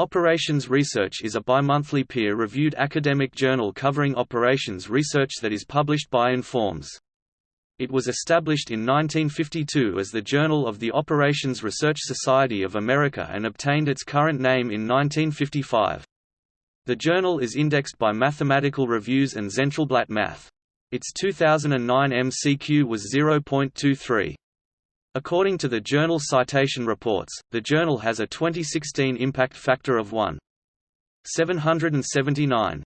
Operations Research is a bimonthly peer-reviewed academic journal covering operations research that is published by Informs. It was established in 1952 as the Journal of the Operations Research Society of America and obtained its current name in 1955. The journal is indexed by Mathematical Reviews and Zentralblatt Math. Its 2009 MCQ was 0.23. According to the Journal Citation Reports, the journal has a 2016 impact factor of 1.779.